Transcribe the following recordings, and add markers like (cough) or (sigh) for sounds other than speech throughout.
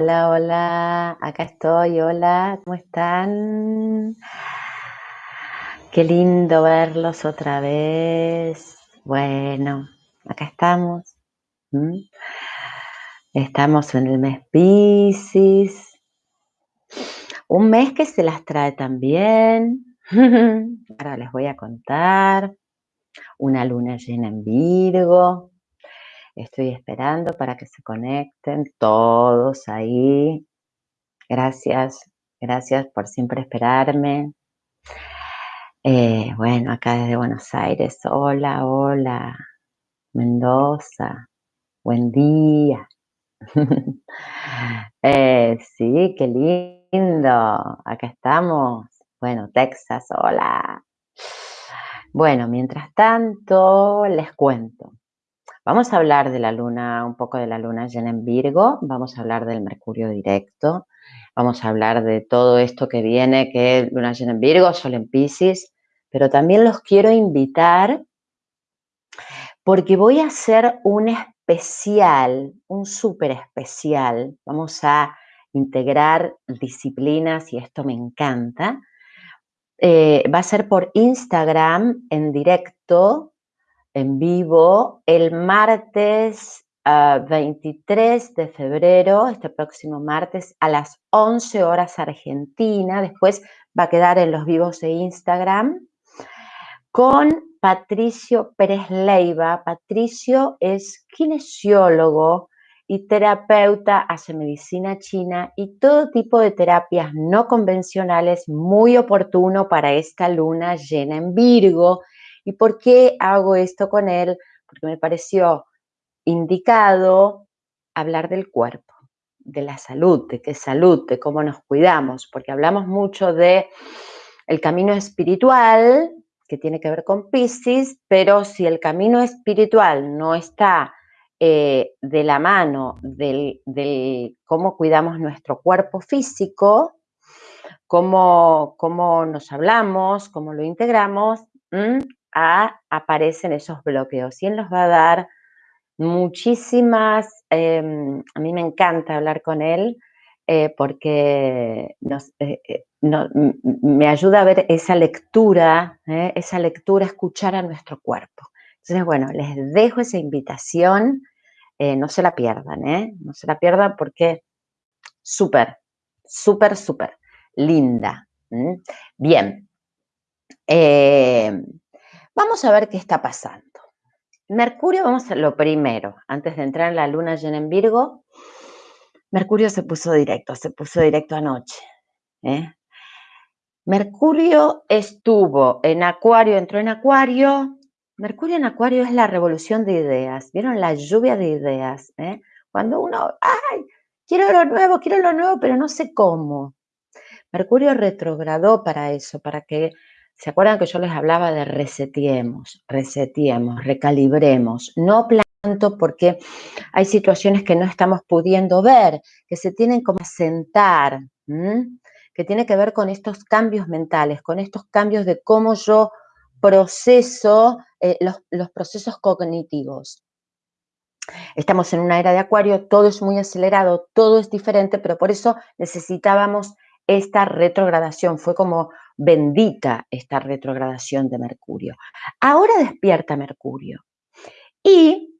Hola, hola, acá estoy, hola, ¿cómo están? Qué lindo verlos otra vez. Bueno, acá estamos. Estamos en el mes Pisces. Un mes que se las trae también. (laughs) Ahora les voy a contar. Una luna llena en Virgo. Estoy esperando para que se conecten todos ahí. Gracias, gracias por siempre esperarme. Eh, bueno, acá desde Buenos Aires. Hola, hola. Mendoza. Buen día. (laughs) eh, sí, qué lindo. Acá estamos. Bueno, Texas, hola. Bueno, mientras tanto, les cuento. Vamos a hablar de la luna, un poco de la luna llena en Virgo, vamos a hablar del Mercurio directo, vamos a hablar de todo esto que viene, que es luna llena en Virgo, sol en Pisces, pero también los quiero invitar porque voy a hacer un especial, un súper especial, vamos a integrar disciplinas y esto me encanta. Eh, va a ser por Instagram en directo en vivo el martes 23 ah, de febrero, este próximo martes, a las 11 horas Argentina. Después va a quedar en los vivos de Instagram con Patricio Pérez Leiva. Patricio es kinesiólogo y terapeuta, hace medicina china y todo tipo de terapias no convencionales, muy oportuno para esta luna llena en Virgo ¿Y por qué hago esto con él? Porque me pareció indicado hablar del cuerpo, de la salud, de qué salud, de cómo nos cuidamos, porque hablamos mucho de el camino espiritual, que tiene que ver con Pisces, pero si el camino espiritual no está eh, de la mano del, cómo cuidamos nuestro cuerpo físico, cómo, cómo nos hablamos, cómo lo integramos, aparecen esos bloqueos y él nos va a dar muchísimas, em, a mí me encanta hablar con él eh, porque eh, eh, me ayuda a ver esa lectura, esa lectura, escuchar a nuestro cuerpo. Entonces, bueno, les dejo esa invitación, no se la pierdan, no se la pierdan porque súper, súper, súper linda. Bien. Vamos a ver qué está pasando. Mercurio, vamos a lo primero, antes de entrar en la luna llena en Virgo, Mercurio se puso directo, se puso directo anoche. ¿eh? Mercurio estuvo en Acuario, entró en Acuario. Mercurio en Acuario es la revolución de ideas. ¿Vieron la lluvia de ideas? ¿eh? Cuando uno, ¡ay! Quiero lo nuevo, quiero lo nuevo, pero no sé cómo. Mercurio retrogradó para eso, para que ¿Se acuerdan que yo les hablaba de resetiemos, resetiemos, recalibremos? No planto porque hay situaciones que no estamos pudiendo ver, que se tienen como sentar, que tiene que ver con estos cambios mentales, con estos cambios de cómo yo proceso eh, los, los procesos cognitivos. Estamos en una era de acuario, todo es muy acelerado, todo es diferente, pero por eso necesitábamos esta retrogradación, fue como bendita esta retrogradación de Mercurio. Ahora despierta Mercurio. Y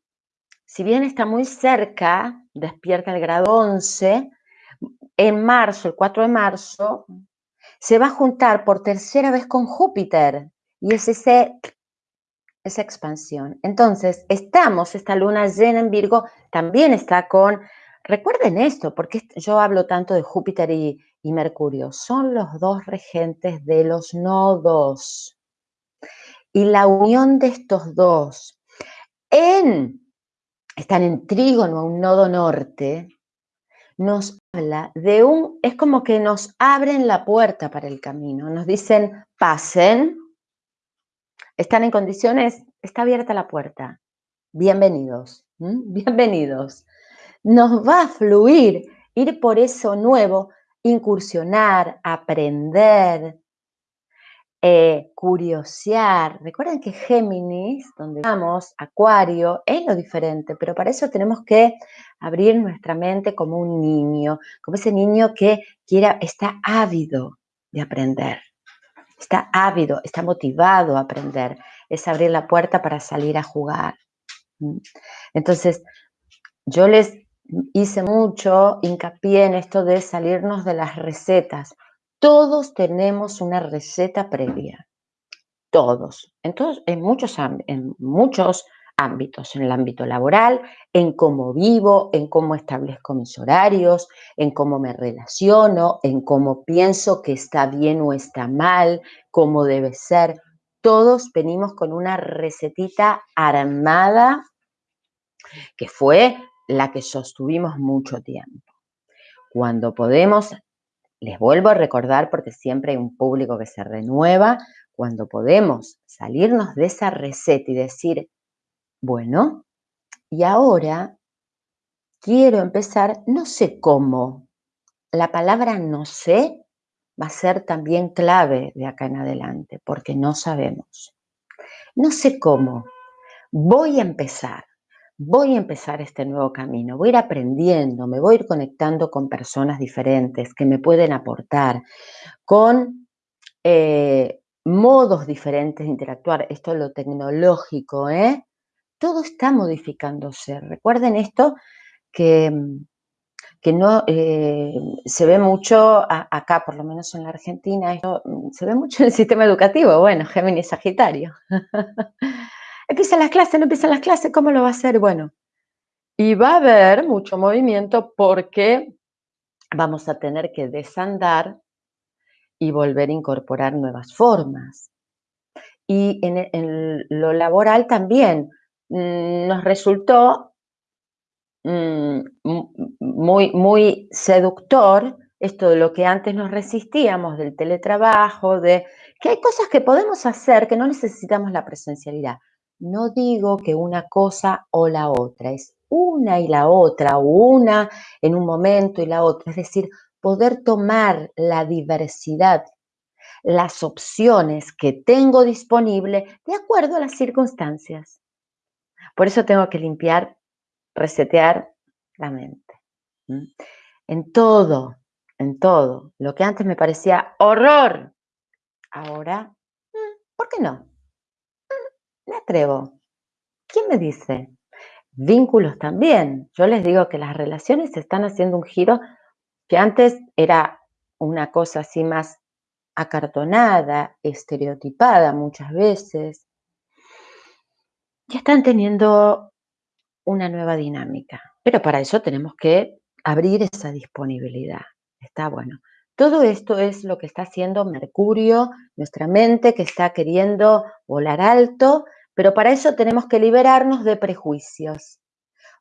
si bien está muy cerca, despierta el grado 11, en marzo, el 4 de marzo, se va a juntar por tercera vez con Júpiter y es ese, esa expansión. Entonces, estamos, esta luna llena en Virgo también está con, recuerden esto, porque yo hablo tanto de Júpiter y, y Mercurio. Son los dos regentes de los nodos. Y la unión de estos dos en, están en trígono a un nodo norte, nos habla de un, es como que nos abren la puerta para el camino, nos dicen, pasen, están en condiciones, está abierta la puerta, bienvenidos, (laughs) bienvenidos. Nos va a fluir ir por eso nuevo incursionar, aprender. eh, curiosear. Recuerden que Géminis, donde vamos, Acuario, es lo diferente, pero para eso tenemos que abrir nuestra mente como un niño, como ese niño que quiera, está ávido de aprender, está ávido, está motivado a aprender, es abrir la puerta para salir a jugar. Entonces, yo les hice mucho hincapié en esto de salirnos de las recetas. Todos tenemos una receta previa. Todos. Entonces, en muchos, en muchos ámbitos, en el ámbito laboral, en cómo vivo, en cómo establezco mis horarios, en cómo me relaciono, en cómo pienso que está bien o está mal, cómo debe ser. Todos venimos con una recetita armada que fue la que sostuvimos mucho tiempo. Cuando podemos les vuelvo a recordar, porque siempre hay un público que se renueva, cuando podemos salirnos de esa receta y decir, bueno, y ahora quiero empezar, no sé cómo. La palabra no sé va a ser también clave de acá en adelante, porque no sabemos. No sé cómo. Voy a empezar voy a empezar este nuevo camino, voy a ir aprendiendo, me voy a ir conectando con personas diferentes que me pueden aportar, con eh, modos diferentes de interactuar. Esto es lo tecnológico, ¿eh? Todo está modificándose. Recuerden esto que, que no eh, se ve mucho acá, por lo menos en la Argentina, esto, se ve mucho en el sistema educativo. Bueno, Géminis Sagitario. (laughs) Empiezan las clases, no empiezan las clases, ¿cómo lo va a hacer? Bueno, y va a haber mucho movimiento porque vamos a tener que desandar y volver a incorporar nuevas formas. Y en, lo laboral también mm, nos resultó mm, muy, muy seductor esto de lo que antes nos resistíamos, del teletrabajo, de que hay cosas que podemos hacer que no necesitamos la presencialidad. No digo que una cosa o la otra, es una y la otra, o una en un momento y la otra. Es decir, poder tomar la diversidad, las opciones que tengo disponible de acuerdo a las circunstancias. Por eso tengo que limpiar, resetear la mente. En todo, en todo. Lo que antes me parecía horror, ahora, ¿por qué no? Me atrevo. ¿Quién me dice? Vínculos también. Yo les digo que las relaciones están haciendo un giro que antes era una cosa así más acartonada, estereotipada muchas veces. Ya están teniendo una nueva dinámica. Pero para eso tenemos que abrir esa disponibilidad. Está bueno. Todo esto es lo que está haciendo Mercurio, nuestra mente que está queriendo volar alto pero para eso tenemos que liberarnos de prejuicios.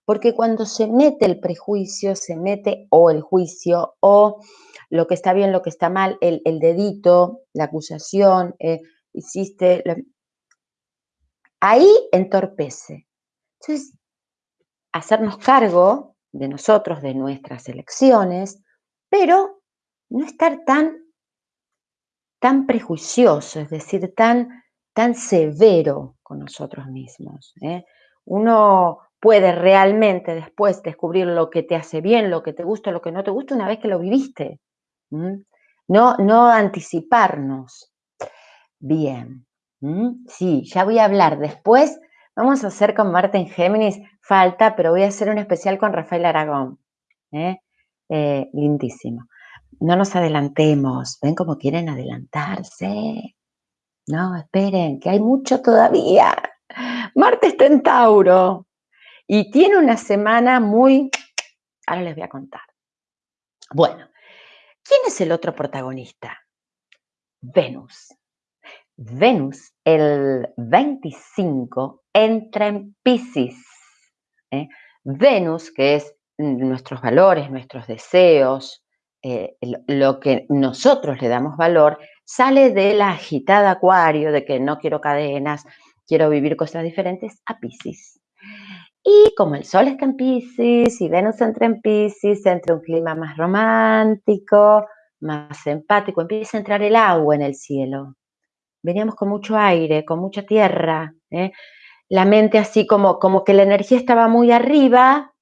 Porque cuando se mete el prejuicio, se mete o el juicio o lo que está bien, lo que está mal, el, dedito, la acusación, eh, hiciste... Ahí entorpece. Entonces, hacernos cargo de nosotros, de nuestras elecciones, pero no estar tan, tan prejuicioso, es decir, tan tan severo con nosotros mismos. ¿eh? Uno puede realmente después descubrir lo que te hace bien, lo que te gusta, lo que no te gusta una vez que lo viviste. No, no anticiparnos. Bien. Sí, ya voy a hablar después. Vamos a hacer con Marta en Géminis, falta, pero voy a hacer un especial con Rafael Aragón. ¿eh? Eh, lindísimo. No nos adelantemos. ¿Ven cómo quieren adelantarse? No, esperen, que hay mucho todavía. Marte está en Tauro y tiene una semana muy... Ahora les voy a contar. Bueno, ¿quién es el otro protagonista? Venus. Venus, el 25, entra en Pisces. ¿eh? Venus, que es nuestros valores, nuestros deseos, eh, lo que nosotros le damos valor, sale de la acuario, de que no quiero cadenas, quiero vivir cosas diferentes, a Pisces. Y como el Sol está en Pisces y Venus entra en Pisces, entra un clima más romántico, más empático, empieza a entrar el agua en el cielo. veníamos con mucho aire, con mucha tierra, ¿eh? la mente así como, como que la energía estaba muy arriba,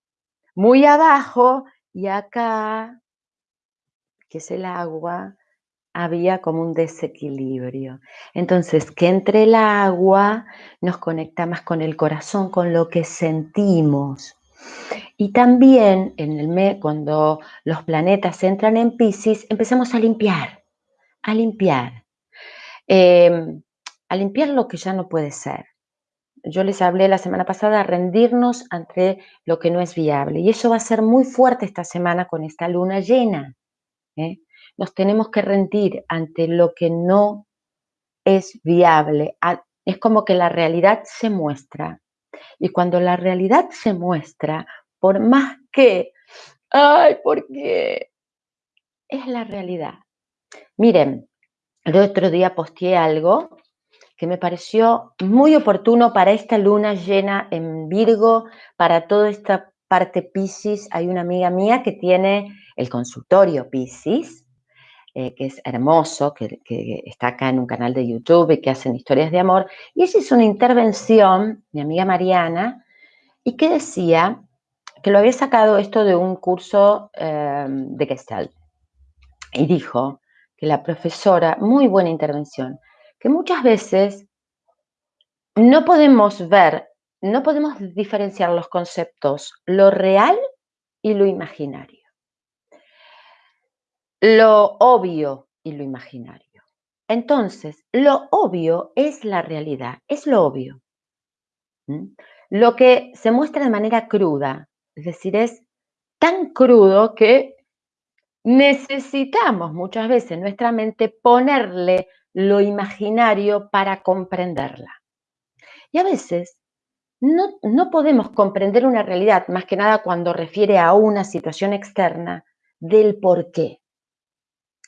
muy abajo, y acá, que es el agua, había como un desequilibrio. Entonces, que entre el agua nos conecta más con el corazón, con lo que sentimos. Y también en el cuando los planetas entran en Pisces, empezamos a limpiar, a limpiar. Em, a limpiar lo que ya no puede ser. Yo les hablé la semana pasada, rendirnos ante lo que no es viable. Y eso va a ser muy fuerte esta semana con esta luna llena. ¿eh? Nos tenemos que rendir ante lo que no es viable. Es como que la realidad se muestra. Y cuando la realidad se muestra, por más que, ay, porque es la realidad. Miren, el otro día posteé algo que me pareció muy oportuno para esta luna llena en Virgo, para toda esta parte Pisces. Hay una amiga mía que tiene el consultorio Pisces, eh, que es hermoso, que, está acá en un canal de YouTube y que hacen historias de amor. Y ella hizo una intervención, mi amiga Mariana, y que decía que lo había sacado esto de un curso eh, de Gestalt. Y dijo que la profesora, muy buena intervención, que muchas veces no podemos ver, no podemos diferenciar los conceptos, lo real y lo imaginario. Lo obvio y lo imaginario. Entonces, lo obvio es la realidad, es lo obvio. Lo que se muestra de manera cruda, es decir, es tan crudo que necesitamos muchas veces nuestra mente ponerle lo imaginario para comprenderla. Y a veces no, no, podemos comprender una realidad, más que nada cuando refiere a una situación externa, del por qué.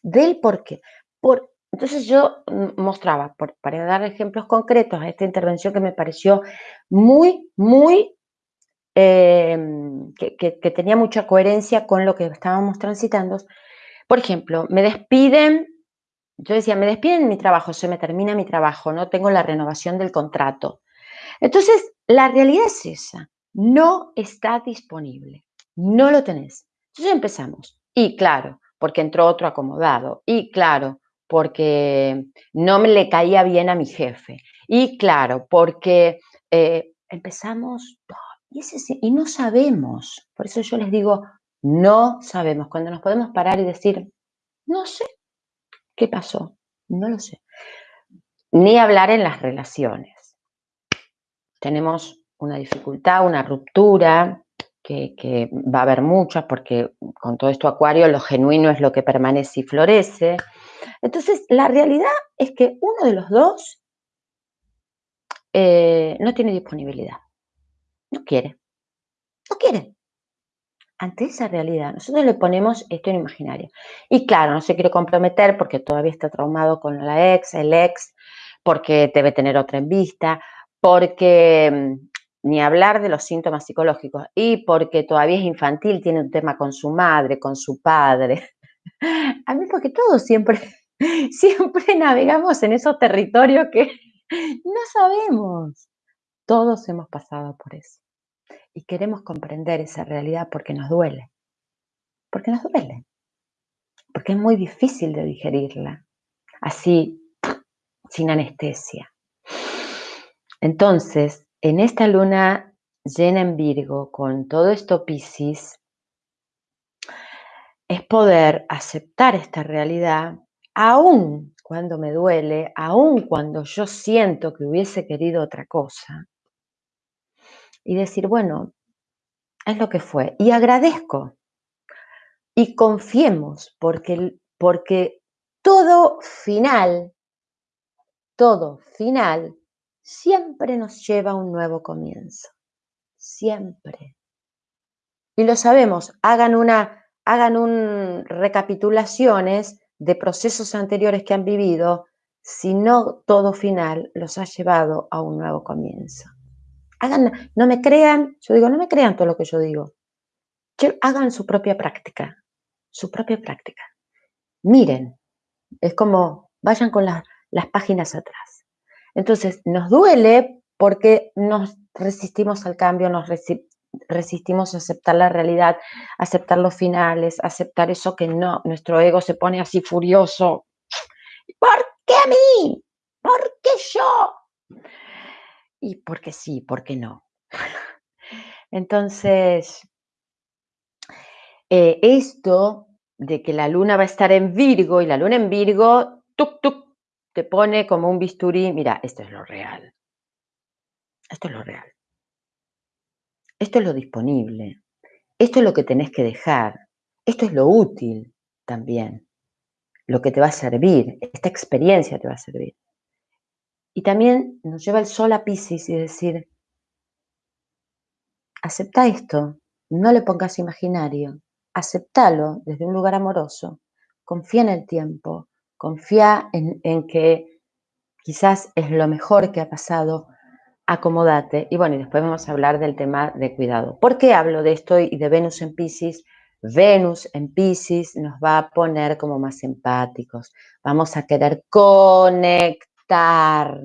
Del por qué. Por, entonces yo mostraba, por, para dar ejemplos concretos a esta intervención que me pareció muy, muy Em, que, tenía mucha coherencia con lo que estábamos transitando. Por ejemplo, me despiden, yo decía, me despiden mi trabajo, se me termina mi trabajo, no tengo la renovación del contrato. Entonces, la realidad es esa, no está disponible, no lo tenés. Entonces empezamos. Y claro, porque entró otro acomodado. Y claro, porque no me le caía bien a mi jefe. Y claro, porque eh, empezamos y, no sabemos, por eso yo les digo, no sabemos, cuando nos podemos parar y decir, no sé qué pasó, no lo sé. Ni hablar en las relaciones. Tenemos una dificultad, una ruptura, que, va a haber muchas, porque con todo esto acuario lo genuino es lo que permanece y florece. Entonces, la realidad es que uno de los dos eh, no tiene disponibilidad. No quiere. No quiere. Ante esa realidad, nosotros le ponemos esto en imaginario. Y claro, no se quiere comprometer porque todavía está traumado con la ex, el ex, porque debe tener otra en vista, porque mm, ni hablar de los síntomas psicológicos y porque todavía es infantil, tiene un tema con su madre, con su padre. (laughs) A mí porque todos siempre, (laughs) siempre navegamos en esos territorios que (laughs) no sabemos. Todos hemos pasado por eso. Y queremos comprender esa realidad porque nos duele. Porque nos duele. Porque es muy difícil de digerirla. Así, sin anestesia. Entonces, en esta luna llena en Virgo, con todo esto Piscis, es poder aceptar esta realidad, aún cuando me duele, aún cuando yo siento que hubiese querido otra cosa, y decir, bueno, es lo que fue. Y agradezco y confiemos porque, porque todo final, todo final, siempre nos lleva a un nuevo comienzo. Siempre. Y lo sabemos, hagan una, hagan un recapitulaciones de procesos anteriores que han vivido, si no todo final los ha llevado a un nuevo comienzo hagan, no me crean, yo digo, no me crean todo lo que yo digo. hagan su propia práctica, su propia práctica. Miren, es como, vayan con la, las páginas atrás. Entonces, nos duele porque nos resistimos al cambio, nos resistimos a aceptar la realidad, aceptar los finales, aceptar eso que no, nuestro ego se pone así furioso. ¿Por qué a mí? ¿Por qué yo? Y porque sí, porque no. (laughs) Entonces, eh, esto de que la luna va a estar en Virgo y la luna en Virgo, tuk, tuk, te pone como un bisturí, mira, esto es lo real. Esto es lo real. Esto es lo disponible. Esto es lo que tenés que dejar. Esto es lo útil también. Lo que te va a servir. Esta experiencia te va a servir. Y también nos lleva el sol a Pisces y decir, acepta esto, no le pongas imaginario, aceptalo desde un lugar amoroso, confía en el tiempo, confía en, que quizás es lo mejor que ha pasado, acomódate. Y bueno, y después vamos a hablar del tema de cuidado. ¿Por qué hablo de esto y de Venus en Pisces? Venus en Pisces nos va a poner como más empáticos, vamos a querer conectar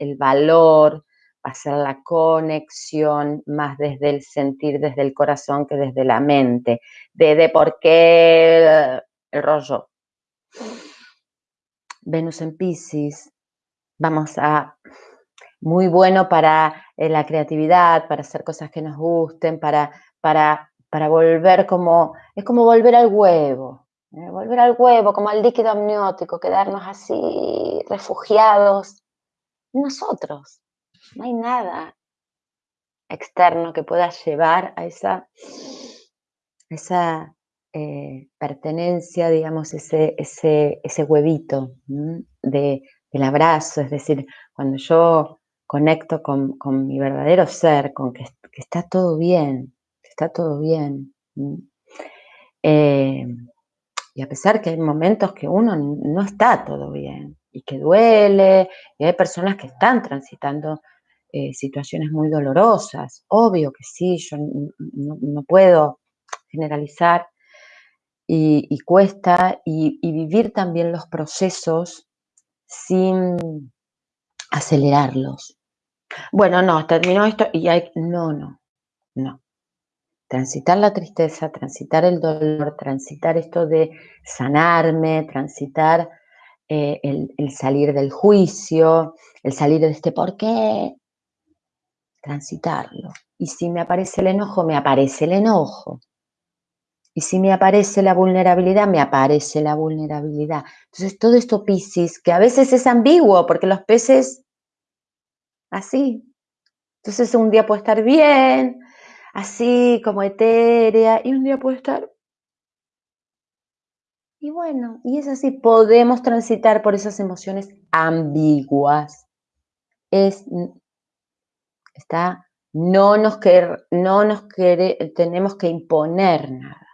el valor, hacer la conexión más desde el sentir, desde el corazón que desde la mente, de, de por qué el rollo. Venus en Pisces, vamos a, muy bueno para eh, la creatividad, para hacer cosas que nos gusten, para, para, para volver como, es como volver al huevo, ¿eh? volver al huevo, como al líquido amniótico, quedarnos así refugiados nosotros. No hay nada externo que pueda llevar a esa, esa eh, pertenencia, digamos, ese, ese, ese huevito de, del abrazo. Es decir, cuando yo conecto con, mi verdadero ser, con que, está todo bien, está todo bien. Eh, y a pesar que hay momentos que uno no está todo bien y que duele, y hay personas que están transitando eh, situaciones muy dolorosas, obvio que sí, yo no, puedo generalizar y, cuesta y, vivir también los procesos sin acelerarlos. Bueno, no, terminó esto y hay, no, no, no transitar la tristeza, transitar el dolor, transitar esto de sanarme, transitar eh, el, salir del juicio, el salir de este por qué, transitarlo. Y si me aparece el enojo, me aparece el enojo. Y si me aparece la vulnerabilidad, me aparece la vulnerabilidad. Entonces, todo esto Piscis, que a veces es ambiguo, porque los peces, así. Entonces, un día puede estar bien, así como etérea, y un día puede estar... Y bueno, y es así, podemos transitar por esas emociones ambiguas. Es, está, no nos, no nos tenemos que imponer nada.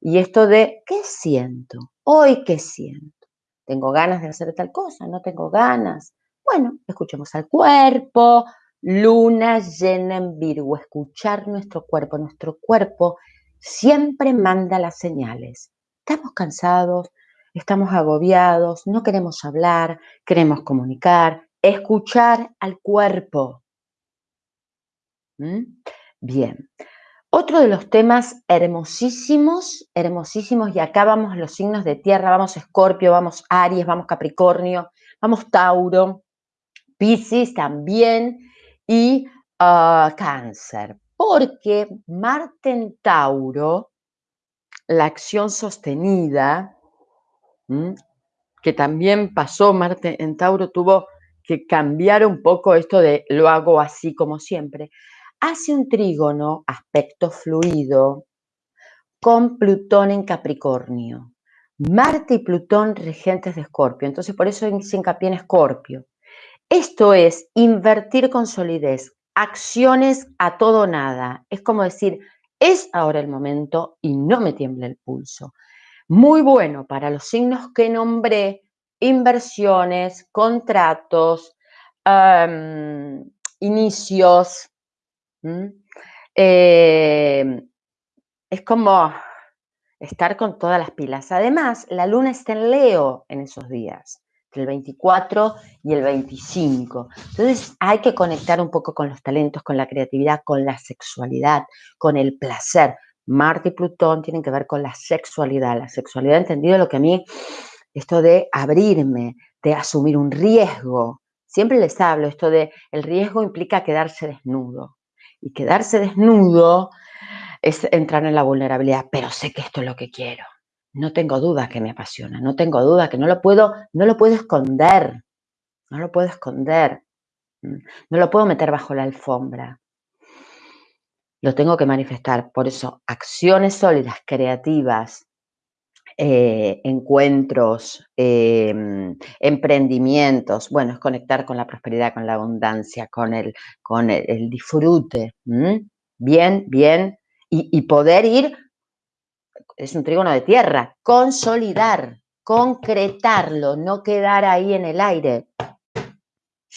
Y esto de, ¿qué siento? Hoy, ¿qué siento? ¿Tengo ganas de hacer tal cosa? ¿No tengo ganas? Bueno, escuchemos al cuerpo, Luna llena en Virgo, escuchar nuestro cuerpo. Nuestro cuerpo siempre manda las señales. Estamos cansados, estamos agobiados, no queremos hablar, queremos comunicar, escuchar al cuerpo. ¿Mm? Bien. Otro de los temas hermosísimos, hermosísimos, y acá vamos los signos de tierra, vamos Escorpio, vamos Aries, vamos Capricornio, vamos Tauro, Piscis también, y ah, cáncer, porque Marte en Tauro, la acción sostenida, que también pasó, Marte en Tauro tuvo que cambiar un poco esto de lo hago así como siempre, hace un trígono, aspecto fluido, con Plutón en Capricornio. Marte y Plutón regentes de Escorpio, entonces por eso se hincapié en Escorpio. Esto es invertir con solidez, acciones a todo nada. Es como decir, es ahora el momento y no me tiembla el pulso. Muy bueno para los signos que nombré, inversiones, contratos, inicios. Eh, es como estar con todas las pilas. Además, la luna está en Leo en esos días, el 24 y el 25. Entonces hay que conectar un poco con los talentos, con la creatividad, con la sexualidad, con el placer. Marte y Plutón tienen que ver con la sexualidad. La sexualidad, entendido lo que a mí, esto de abrirme, de asumir un riesgo. Siempre les hablo, esto de el riesgo implica quedarse desnudo. Y quedarse desnudo es entrar en la vulnerabilidad, pero sé que esto es lo que quiero. No tengo duda que me apasiona, no tengo duda que no lo puedo, no lo puedo esconder, no lo puedo esconder, no lo puedo meter bajo la alfombra. Lo tengo que manifestar. Por eso, acciones sólidas, creativas, eh, encuentros, em, emprendimientos, bueno, es conectar con la prosperidad, con la abundancia, con el, con el, disfrute. Bien, bien y, poder ir, es un trígono de tierra, consolidar, concretarlo, no quedar ahí en el aire,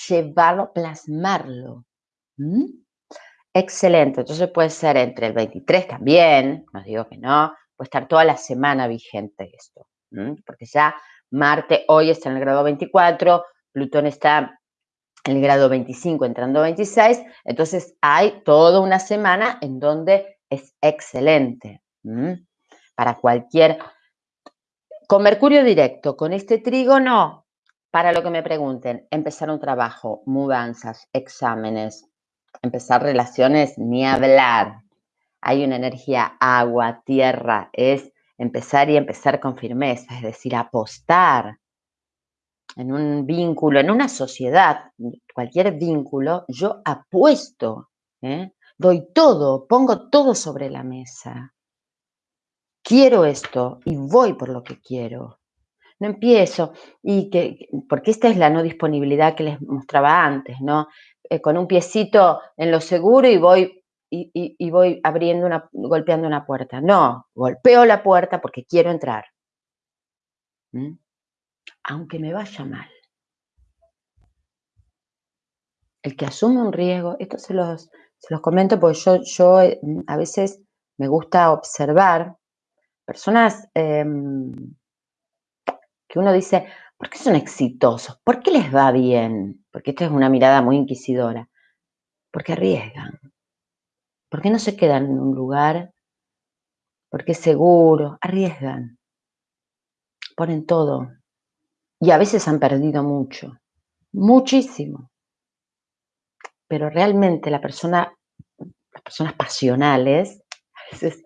llevarlo, plasmarlo. Excelente, entonces puede ser entre el 23 también, no digo que no, puede estar toda la semana vigente esto, porque ya Marte hoy está en el grado 24, Plutón está en el grado 25 entrando a 26, entonces hay toda una semana en donde es excelente para cualquier... Con Mercurio directo, con este trígono, para lo que me pregunten, empezar un trabajo, mudanzas, exámenes, empezar relaciones, ni hablar. Hay una energía agua, tierra, es empezar y empezar con firmeza, es decir, apostar en un vínculo, en una sociedad, cualquier vínculo, yo apuesto. ¿eh? doy todo, pongo todo sobre la mesa. Quiero esto y voy por lo que quiero. No empiezo, y que, porque esta es la no disponibilidad que les mostraba antes, ¿no? Eh, con un piecito en lo seguro y voy, y, voy abriendo una, golpeando una puerta. No, golpeo la puerta porque quiero entrar. ¿Mm? Aunque me vaya mal. El que asume un riesgo, esto se los, se los comento porque yo, yo eh, a veces me gusta observar personas em, que uno dice, ¿por qué son exitosos? ¿Por qué les va bien? Porque esta es una mirada muy inquisidora. Porque arriesgan. ¿Por qué no se quedan en un lugar? Porque es seguro. Arriesgan. Ponen todo. Y a veces han perdido mucho. Muchísimo pero realmente la persona, las personas pasionales, a veces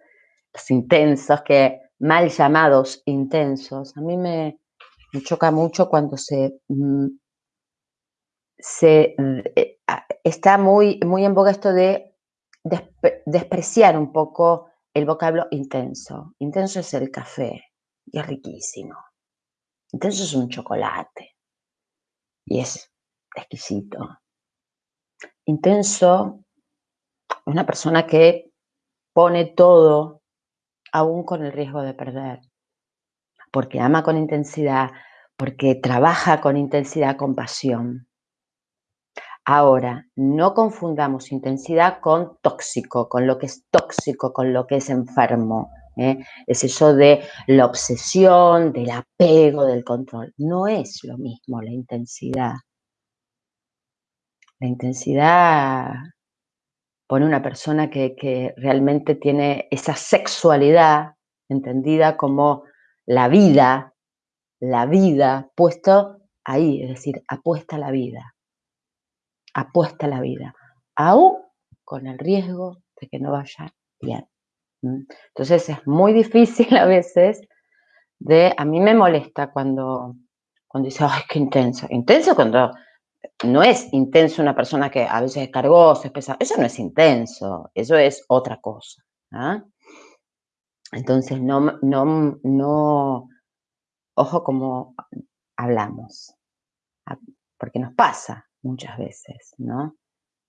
los intensos, que mal llamados intensos, a mí me, choca mucho cuando se, mm, se eh, está muy, muy en boga esto de despreciar un poco el vocablo intenso. Intenso es el café y es riquísimo. Intenso es un chocolate y es exquisito. Intenso una persona que pone todo, aún con el riesgo de perder, porque ama con intensidad, porque trabaja con intensidad, con pasión. Ahora, no confundamos intensidad con tóxico, con lo que es tóxico, con lo que es enfermo. ¿eh? Es eso de la obsesión, del apego, del control. No es lo mismo la intensidad. La intensidad pone una persona que, realmente tiene esa sexualidad entendida como la vida, la vida, puesto ahí, es decir, apuesta la vida, apuesta la vida, aún con el riesgo de que no vaya bien. Entonces es muy difícil a veces de, a mí me molesta cuando, cuando dice, ay, qué intenso, intenso cuando no es intenso una persona que a veces es cargosa, es pesada. Eso no es intenso, eso es otra cosa. ¿ah? Entonces, no, no, no, ojo como hablamos, ah, porque nos pasa muchas veces, ¿no?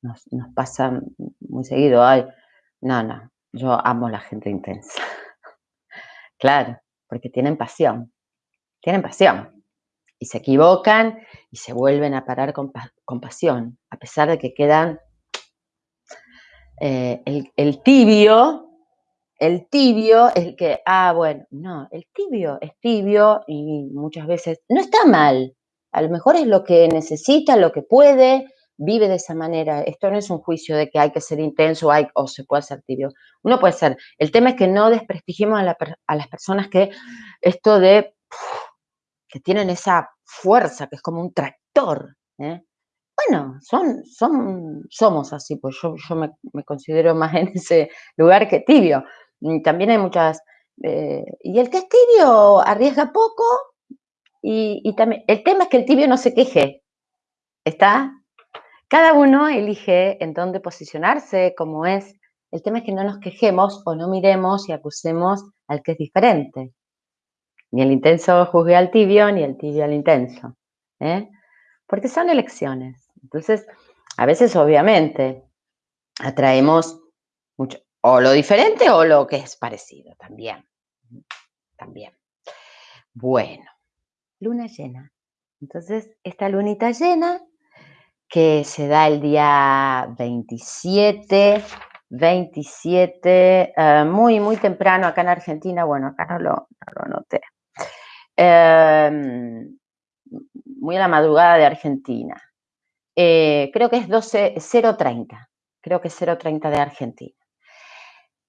Nos, pasa muy seguido, ay, no, no, yo amo la gente intensa. (laughs) claro, porque tienen pasión, tienen pasión y se equivocan y se vuelven a parar con, pasión, a pesar de que quedan (sniffs) eh, el, tibio, el tibio, el que, ah, bueno, no, el tibio es tibio y muchas veces no está mal. A lo mejor es lo que necesita, lo que puede, vive de esa manera. Esto no es un juicio de que hay que ser intenso o se puede ser tibio. Uno puede ser. El tema es que no desprestigiemos a, las personas que esto de que tienen esa fuerza, que es como un tractor. ¿eh? Bueno, son, son, somos así, pues yo, me, considero más en ese lugar que tibio. También hay muchas... Eh, y el que es tibio arriesga poco y, también... El tema es que el tibio no se queje. ¿Está? Cada uno elige en dónde posicionarse, cómo es. El tema es que no nos quejemos o no miremos y acusemos al que es diferente. Ni el intenso juzgue al tibio, ni el tibio al intenso. ¿eh? Porque son elecciones. Entonces, a veces, obviamente, atraemos mucho, o lo diferente o lo que es parecido también. También. Bueno, luna llena. Entonces, esta lunita llena que se da el día 27, 27, uh, muy, muy temprano acá en Argentina, bueno, acá no lo, no lo anoté, uh, muy a la madrugada de Argentina. Eh, creo que es 12, 0.30, creo que es 0.30 de Argentina.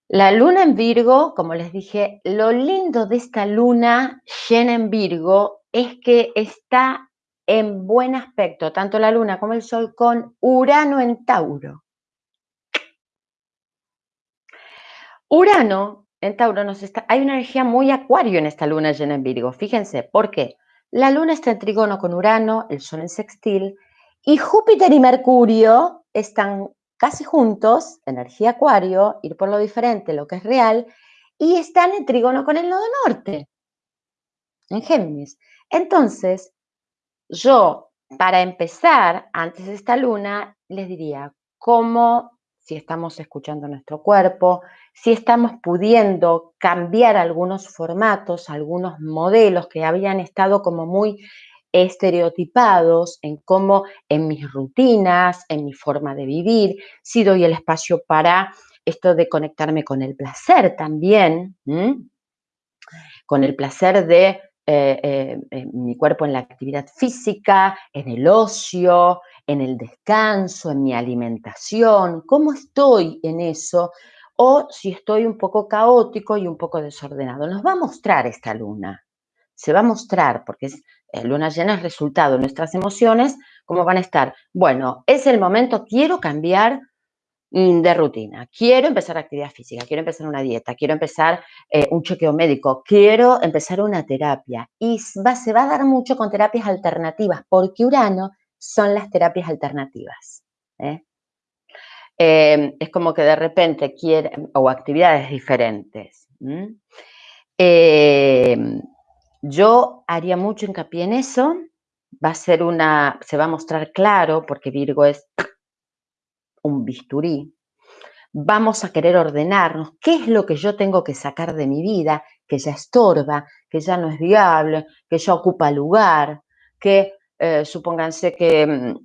La luna en Virgo, como les dije, lo lindo de esta luna llena en Virgo es que está en buen aspecto, tanto la luna como el sol, con Urano en Tauro. Urano en Tauro nos está, hay una energía muy acuario en esta luna llena en Virgo. Fíjense, ¿por qué? La luna está en trigono con Urano, el sol en sextil, y Júpiter y Mercurio están casi juntos, energía acuario, ir por lo diferente, lo que es real, y están en trígono con el nodo norte, en Géminis. Entonces, yo, para empezar, antes de esta luna, les diría cómo, si estamos escuchando nuestro cuerpo, si estamos pudiendo cambiar algunos formatos, algunos modelos que habían estado como muy estereotipados en cómo en mis rutinas, en mi forma de vivir, si doy el espacio para esto de conectarme con el placer también, con el placer de eh, eh, mi cuerpo en la actividad física, en el ocio, en el descanso, en mi alimentación, cómo estoy en eso, o si estoy un poco caótico y un poco desordenado. Nos va a mostrar esta luna, se va a mostrar, porque es eh, luna llena es resultado de nuestras emociones, ¿cómo van a estar? Bueno, es el momento, quiero cambiar de rutina, quiero empezar actividad física, quiero empezar una dieta, quiero empezar eh, un chequeo médico, quiero empezar una terapia. Y se va a dar mucho con terapias alternativas, porque Urano son las terapias alternativas. ¿eh? Em, es como que de repente quieren, o actividades diferentes. Yo haría mucho hincapié en eso. Va a ser una, se va a mostrar claro porque Virgo es un bisturí. Vamos a querer ordenarnos qué es lo que yo tengo que sacar de mi vida, que ya estorba, que ya no es viable, que ya ocupa lugar, que eh, supónganse que mm,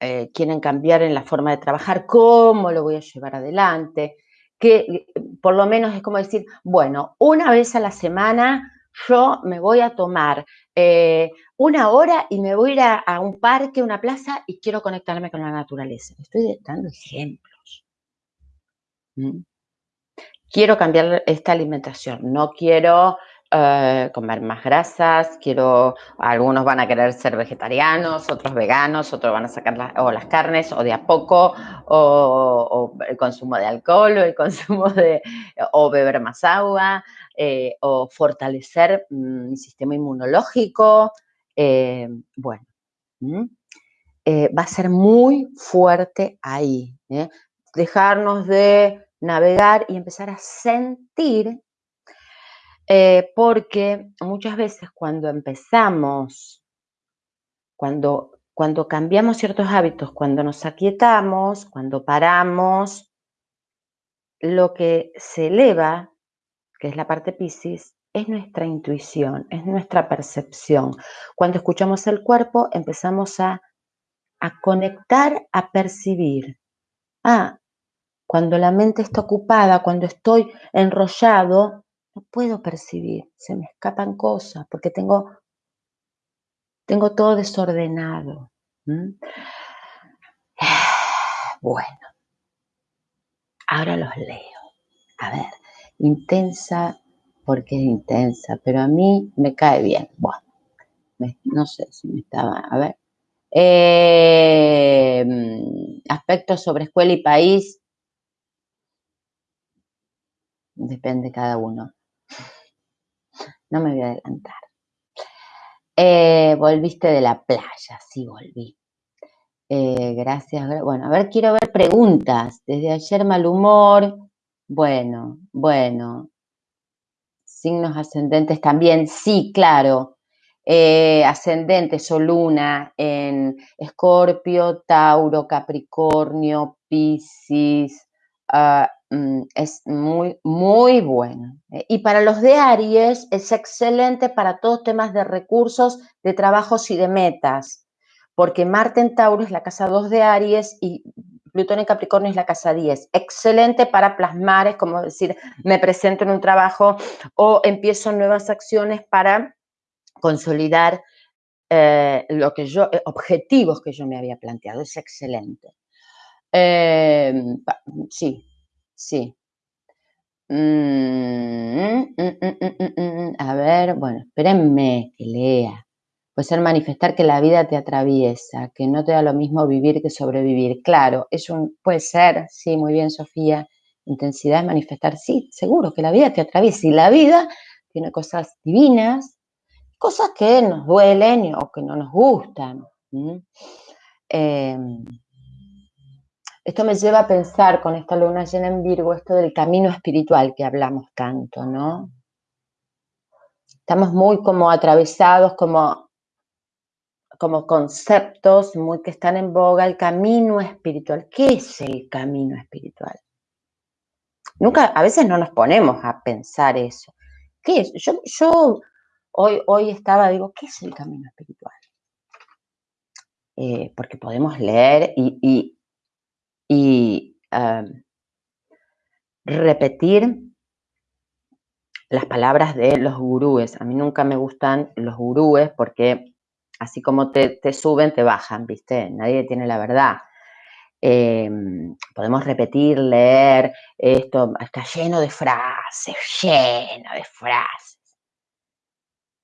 eh, quieren cambiar en la forma de trabajar, cómo lo voy a llevar adelante, que por lo menos es como decir, bueno, una vez a la semana yo me voy a tomar eh, una hora y me voy a ir a, un parque, una plaza y quiero conectarme con la naturaleza. Estoy dando ejemplos. ¿Mm? Quiero cambiar esta alimentación, no quiero eh, comer más grasas, quiero, algunos van a querer ser vegetarianos, otros veganos, otros van a sacar o las carnes o de a poco, o, el consumo de alcohol, o el (laughs) consumo de, o beber más agua, eh, o fortalecer mm, mi sistema inmunológico. Eh, bueno, va a ser muy fuerte ahí. Dejarnos de navegar y empezar a sentir eh, porque muchas veces cuando empezamos, cuando, cuando cambiamos ciertos hábitos, cuando nos aquietamos, cuando paramos, lo que se eleva, que es la parte Pisces, es nuestra intuición, es nuestra percepción. Cuando escuchamos el cuerpo, empezamos a, a conectar, a percibir. Ah, Cuando la mente está ocupada, cuando estoy enrollado, no puedo percibir, se me escapan cosas porque tengo, tengo todo desordenado. (sighs) Bueno, ahora los leo. A ver, intensa, porque es intensa, pero a mí me cae bien. Bueno, no sé si me estaba, a ver. Eh, aspectos sobre escuela y país, depende cada uno. No me voy a adelantar. Eh, volviste de la playa, sí volví. Eh, gracias. Bueno, a ver, quiero ver preguntas. Desde ayer mal humor. Bueno, bueno. Signos ascendentes también, sí, claro. Eh, ascendentes o luna en Escorpio, Tauro, Capricornio, Piscis, ah, mm, es muy, muy bueno. Y para los de Aries es excelente para todos temas de recursos, de trabajos y de metas, porque Marte en Tauro es la casa 2 de Aries y Plutón en Capricornio es la casa 10. Excelente para plasmar, es como decir, me presento en un trabajo o empiezo nuevas acciones para consolidar eh, lo que yo, eh, objetivos que yo me había planteado. Es excelente. Em, sí, sí. Mm, mm, mm, a ver, bueno, espérenme que lea. Puede ser manifestar que la vida te atraviesa, que no te da lo mismo vivir que sobrevivir. Claro, es un, puede ser, sí, muy bien, Sofía. Intensidad es manifestar, sí, seguro que la vida te atraviesa. Y la vida tiene cosas divinas, cosas que nos duelen o que no nos gustan. Em, esto me lleva a pensar con esta luna llena en Virgo, esto del camino espiritual que hablamos tanto, ¿no? Estamos muy como atravesados, como, como conceptos muy que están en boga, el camino espiritual. ¿Qué es el camino espiritual? Nunca, a veces no nos ponemos a pensar eso. ¿Qué es? Yo, yo Hoy, hoy estaba, digo, ¿qué es el camino espiritual? Eh, porque podemos leer y, y, repetir las palabras de los gurúes. A mí nunca me gustan los gurúes porque así como te, suben, te bajan, ¿viste? Nadie tiene la verdad. Em, podemos repetir, leer, esto está lleno de frases, lleno de frases.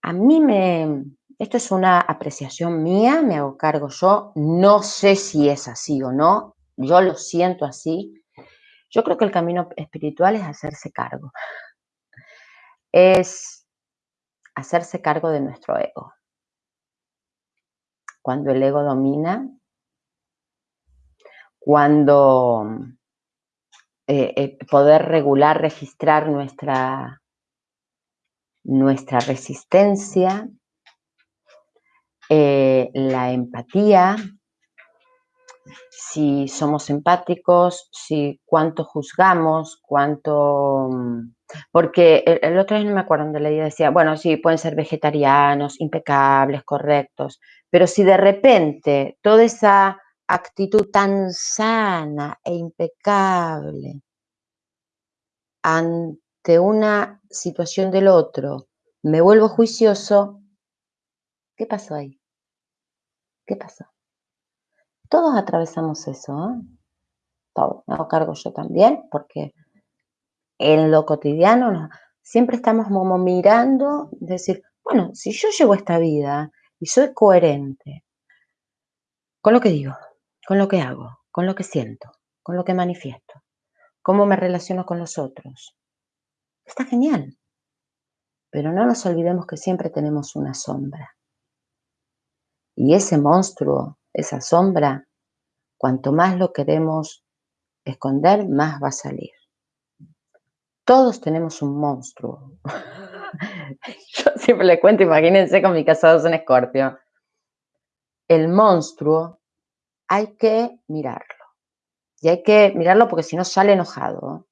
A mí me, esto es una apreciación mía, me hago cargo yo, no sé si es así o no, yo lo siento así. Yo creo que el camino espiritual es hacerse cargo, es hacerse cargo de nuestro ego. Cuando el ego domina, cuando eh, eh, poder regular, registrar nuestra, nuestra resistencia, eh, la empatía, si somos empáticos, si cuánto juzgamos, cuánto... Porque el, otro día no me acuerdo donde leía, decía, bueno, sí, pueden ser vegetarianos, impecables, correctos, pero si de repente toda esa actitud tan sana e impecable una situación del otro me vuelvo juicioso, ¿qué pasó ahí? ¿Qué pasó? Todos atravesamos eso, ¿eh? Todos. Me hago cargo yo también, porque en lo cotidiano siempre estamos como mirando, decir, bueno, si yo llevo esta vida y soy coherente con lo que digo, con lo que hago, con lo que siento, con lo que manifiesto, cómo me relaciono con los otros, Está genial. Pero no nos olvidemos que siempre tenemos una sombra. Y ese monstruo, esa sombra, cuanto más lo queremos esconder, más va a salir. Todos tenemos un monstruo. (laughs) Yo siempre le cuento, imagínense con mi casados en escorpio. El monstruo hay que mirarlo. Y hay que mirarlo porque si no sale enojado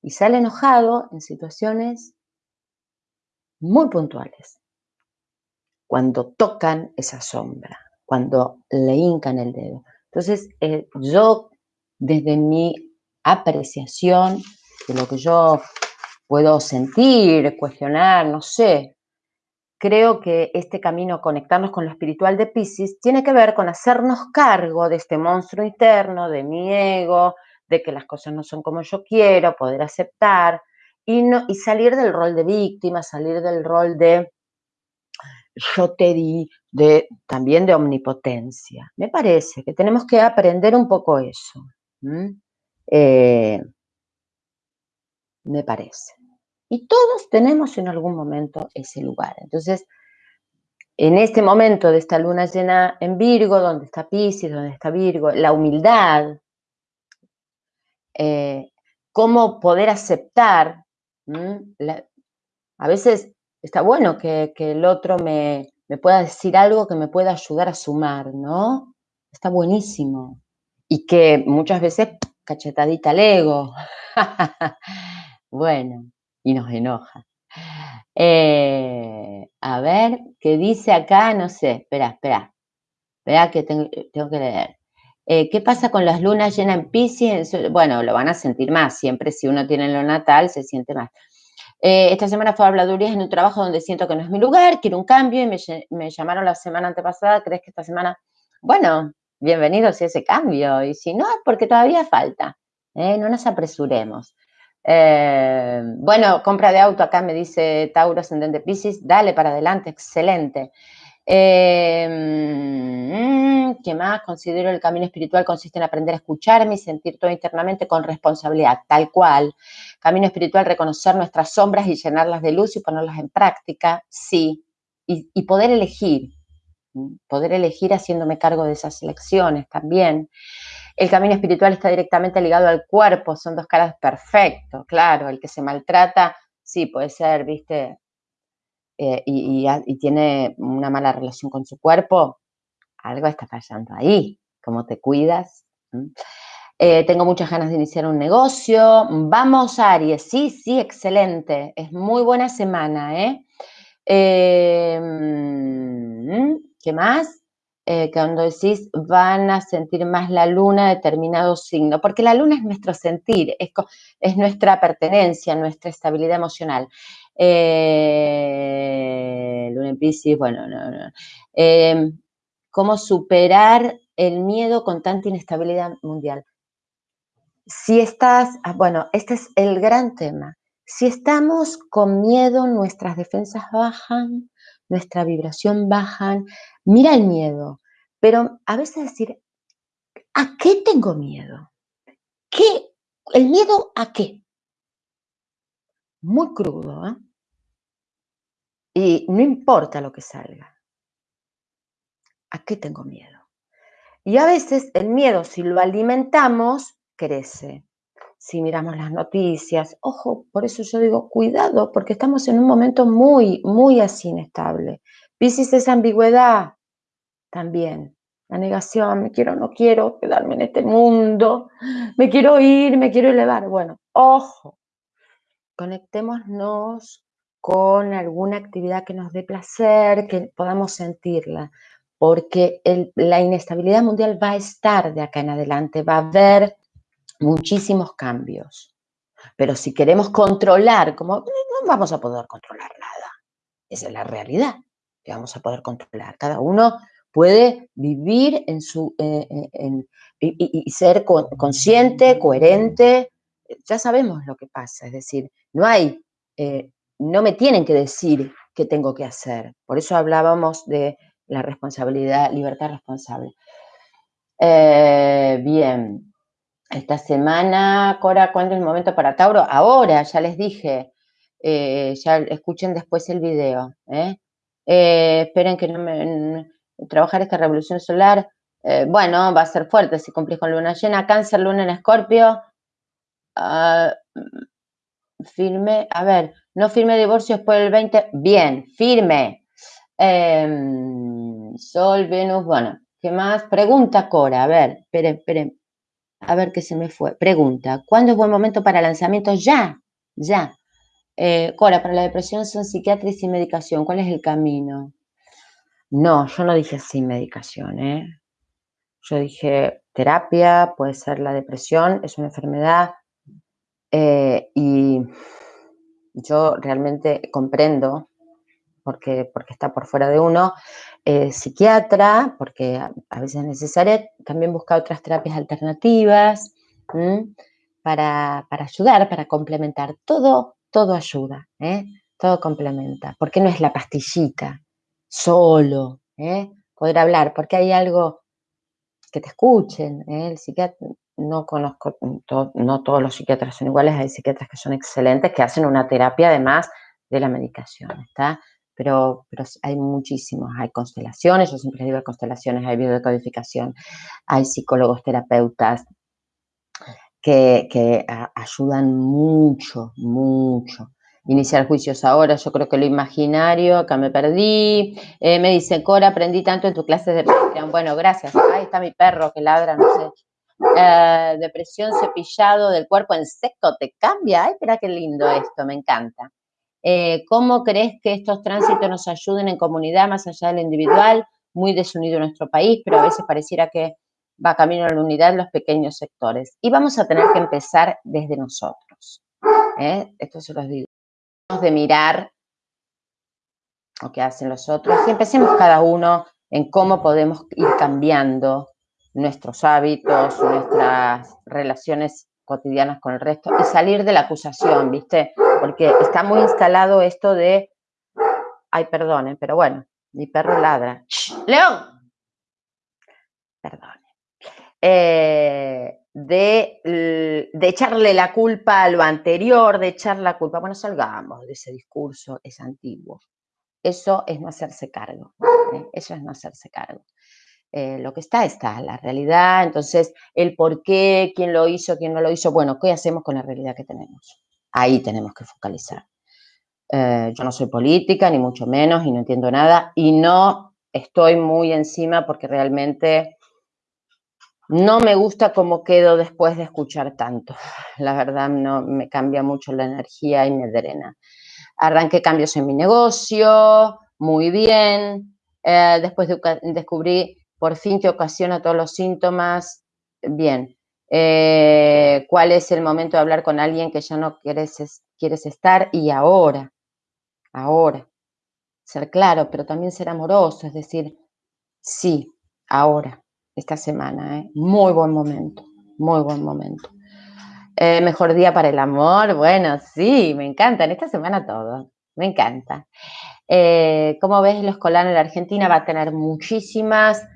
y sale enojado en situaciones muy puntuales, cuando tocan esa sombra, cuando le hincan el dedo. Entonces, eh, yo desde mi apreciación de lo que yo puedo sentir, cuestionar, no sé. Creo que este camino, conectarnos con lo espiritual de Pisces, tiene que ver con hacernos cargo de este monstruo interno, de mi ego, de que las cosas no son como yo quiero, poder aceptar y, no, y salir del rol de víctima, salir del rol de yo te di, de, también de omnipotencia. Me parece que tenemos que aprender un poco eso. Me parece. Y todos tenemos en algún momento ese lugar. Entonces, en este momento de esta luna llena en Virgo, donde está Pisces, donde está Virgo, la humildad, eh, cómo poder aceptar, a veces está bueno que, el otro me, me, pueda decir algo que me pueda ayudar a sumar, ¿no? Está buenísimo. Y que muchas veces cachetadita al ego. (laughs) bueno, y nos enoja. Eh, a ver, ¿qué dice acá? No sé, espera, espera. Espera que tengo, que leer. Eh, ¿Qué pasa con las lunas llenas en Pisces? Bueno, lo van a sentir más. Siempre si uno tiene lo natal, se siente más. Eh, esta semana fue habladurías en un trabajo donde siento que no es mi lugar, quiero un cambio y me, llamaron la semana antepasada. ¿Crees que esta semana? Bueno, bienvenidos a ese cambio. Y si no, es porque todavía falta. no nos apresuremos. Eh, bueno, compra de auto, acá me dice Tauro Ascendente Pisces, dale para adelante, excelente. Eh, mm, ¿Qué más? Considero el camino espiritual consiste en aprender a escucharme y sentir todo internamente con responsabilidad, tal cual. Camino espiritual, reconocer nuestras sombras y llenarlas de luz y ponerlas en práctica, sí. y poder elegir, poder elegir haciéndome cargo de esas elecciones también. El camino espiritual está directamente ligado al cuerpo, son dos caras perfectos, claro, el que se maltrata, sí, puede ser, viste, eh, y, tiene una mala relación con su cuerpo, algo está fallando ahí, cómo te cuidas. Eh, tengo muchas ganas de iniciar un negocio. Vamos, Aries. Sí, sí, excelente. Es muy buena semana, ¿eh? Eh mm, qué más? eh, cuando decís van a sentir más la luna determinado signo, porque la luna es nuestro sentir, es, es nuestra pertenencia, nuestra estabilidad emocional. Eh, luna en Pisces, bueno, no, no. Em, ¿Cómo superar el miedo con tanta inestabilidad mundial? Si estás, ah, bueno, este es el gran tema. Si estamos con miedo, nuestras defensas bajan, nuestra vibración bajan. Mira el miedo, pero a veces decir, ¿a qué tengo miedo? ¿Qué? ¿El miedo a qué? Muy crudo, ¿eh? Y no importa lo que salga. ¿A qué tengo miedo? Y a veces el miedo, si lo alimentamos, crece si miramos las noticias. Ojo, por eso yo digo, cuidado, porque estamos en un momento muy, muy así inestable. Piscis es ambigüedad también. La negación, me quiero, no quiero quedarme en este mundo, me quiero ir, me quiero elevar. Bueno, ojo, conectémonos con alguna actividad que nos dé placer, que podamos sentirla, porque la inestabilidad mundial va a estar de acá en adelante, va a haber muchísimos cambios. Pero si queremos controlar, como no vamos a poder controlar nada. Esa es la realidad que vamos a poder controlar. Cada uno puede vivir en su eh, eh, y, ser consciente, coherente. Ya sabemos lo que pasa, es decir, no hay, eh, no me tienen que decir qué tengo que hacer. Por eso hablábamos de la responsabilidad, libertad responsable. bien, esta semana, Cora, ¿cuándo es el momento para Tauro? Ahora, ya les dije. Eh, ya escuchen después el video. ¿eh? Eh, esperen que no me... trabajar esta revolución solar, bueno, va a ser fuerte si cumplís con luna llena. Cáncer, luna en escorpio. Ah, firme, a ver, no firme divorcio después del 20. Bien, firme. Em, Sol, Venus, bueno, ¿qué más? Pregunta Cora, a ver, esperen, esperen. A ver qué se me fue. Pregunta, ¿cuándo es buen momento para lanzamiento? Ya, ya. Eh, Cora, para la depresión son psiquiatra y medicación. ¿Cuál es el camino? No, yo no dije sin medicación, ¿eh? Yo dije terapia, puede ser la depresión, es una enfermedad eh, y yo realmente comprendo, porque, porque está por fuera de uno, eh, psiquiatra, porque a, veces es necesaria, también busca otras terapias alternativas para, ayudar, para complementar. Todo, todo ayuda, ¿eh? todo complementa, porque no es la pastillita, solo, poder hablar, porque hay algo que te escuchen. ¿eh? El psiquiatra, no conozco, no todos los psiquiatras son iguales, hay psiquiatras que son excelentes, que hacen una terapia además de la medicación, ¿está? Pero, pero hay muchísimos, hay constelaciones, yo siempre digo constelaciones, hay biodecodificación, hay psicólogos terapeutas que, que ayudan mucho, mucho iniciar juicios ahora, yo creo que lo imaginario, acá me perdí. Eh, me dice, Cora, aprendí tanto en tu clase de Patreon. Bueno, gracias. Ahí está mi perro que ladra, no sé. Eh, depresión, cepillado del cuerpo en seco, te cambia. Ay, espera qué lindo esto, me encanta. Eh, ¿Cómo crees que estos tránsitos nos ayuden en comunidad más allá del individual? Muy desunido nuestro país, pero a veces pareciera que va camino a la unidad en los pequeños sectores. Y vamos a tener que empezar desde nosotros. Esto se los digo de mirar lo que hacen los otros y empecemos cada uno en cómo podemos ir cambiando nuestros hábitos, nuestras relaciones cotidianas con el resto y salir de la acusación, ¿viste? Porque está muy instalado esto de, ay, perdone, pero bueno, mi perro ladra. ¡León! Perdone. Eh, de, echarle la culpa a lo anterior, de echar la culpa. Bueno, salgamos de ese discurso, es antiguo. Eso es no hacerse cargo. ¿eh? Eso es no hacerse cargo. Eh, lo que está, está, la realidad. Entonces, el por qué, quién lo hizo, quién no lo hizo. Bueno, ¿qué hacemos con la realidad que tenemos? Ahí tenemos que focalizar. Eh, yo no soy política, ni mucho menos, y no entiendo nada, y no estoy muy encima porque realmente no me gusta cómo quedo después de escuchar tanto. (laughs) La verdad, no me cambia mucho la energía y me drena. Arranqué cambios en mi negocio, muy bien. Eh, después de, descubrí por fin que ocasiona todos los síntomas, bien. Eh, ¿Cuál es el momento de hablar con alguien que ya no quieres, quieres estar? Y ahora, ahora. Ser claro, pero también ser amoroso, es decir, sí, ahora esta semana, ¿eh? Muy buen momento, muy buen momento. Eh, mejor día para el amor, bueno, sí, me encanta, en esta semana todo, me encanta. Eh, como ves, lo escolar en la Argentina va a tener muchísimas,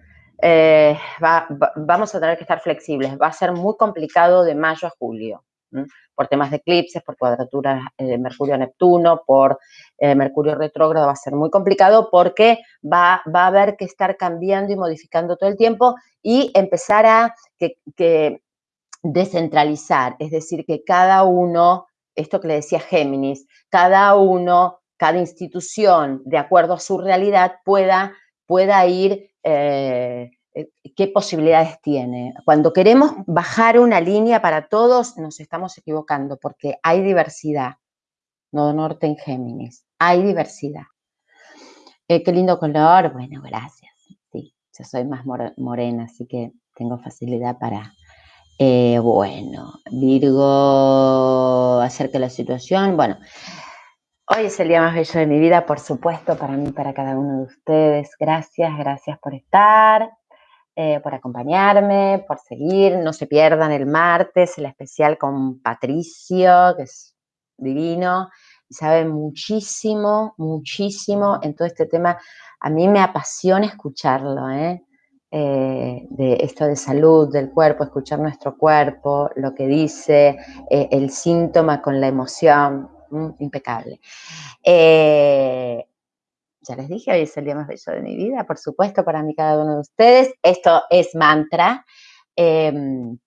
vamos a tener que estar flexibles, va a ser muy complicado de mayo a julio por temas de eclipses, por cuadraturas de Mercurio-Neptuno, por eh, Mercurio retrógrado, va a ser muy complicado porque va, a haber que estar cambiando y modificando todo el tiempo y empezar a que, descentralizar, es decir, que cada uno, esto que le decía Géminis, cada uno, cada institución, de acuerdo a su realidad, pueda ir eh, eh, qué posibilidades tiene. Cuando queremos bajar una línea para todos, nos estamos equivocando porque hay diversidad. No norte en Géminis, hay diversidad. Eh, qué lindo color, bueno, gracias. Sí, yo soy más morena, así que tengo facilidad para, bueno, Virgo, acerca de la situación. Bueno, hoy es el día más bello de mi vida, por supuesto, para mí, para cada uno de ustedes. Gracias, gracias por estar. Eh, por acompañarme, por seguir. No se pierdan el martes el especial con Patricio, que es divino y sabe muchísimo, muchísimo en todo este tema. A mí me apasiona escucharlo, ¿eh? Eh, de esto de salud del cuerpo, escuchar nuestro cuerpo, lo que dice, el síntoma con la emoción, mm, impecable. Ya les dije, hoy es el día más bello de mi vida, por supuesto, para mí cada uno de ustedes. Esto es mantra. Em,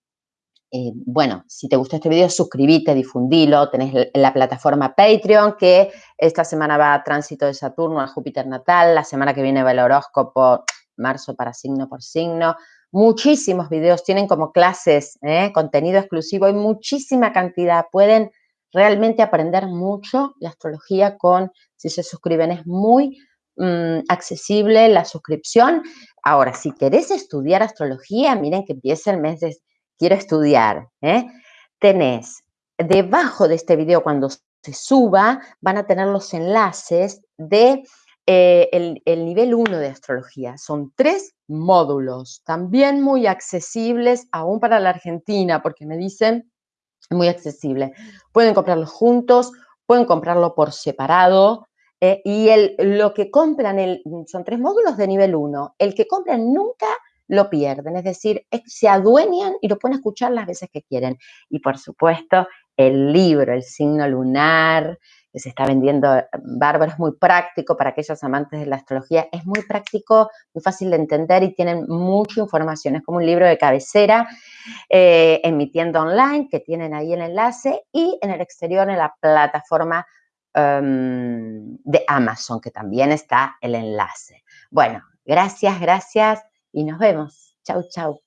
eh, bueno, si te gustó este video, suscríbete, difundilo. Tenés la plataforma Patreon, que esta semana va a tránsito de Saturno a Júpiter natal. La semana que viene va el horóscopo, marzo para signo por signo. Muchísimos videos, tienen como clases, ¿eh? contenido exclusivo, hay muchísima cantidad. Pueden realmente aprender mucho de astrología con, si se suscriben, es muy mm, accesible la suscripción. Ahora, si querés estudiar astrología, miren que empieza el mes de quiero estudiar. ¿eh? Tenés debajo de este video, cuando se suba, van a tener los enlaces de eh, el, nivel 1 de astrología. Son tres módulos, también muy accesibles, aún para la Argentina, porque me dicen muy accesible. Pueden comprarlos juntos, pueden comprarlo por separado. Eh, y el, lo que compran, el, son tres módulos de nivel 1. El que compran nunca lo pierden, es decir, se adueñan y lo pueden escuchar las veces que quieren. Y por supuesto, el libro, el signo lunar, se está vendiendo eh, bárbaro, es muy práctico para aquellos amantes de la astrología, es muy práctico, muy fácil de entender y tienen mucha información, es como un libro de cabecera, eh, emitiendo online, que tienen ahí el enlace, y en el exterior en la plataforma em, de Amazon, que también está el enlace. Bueno, gracias, gracias y nos vemos. Chau, chau.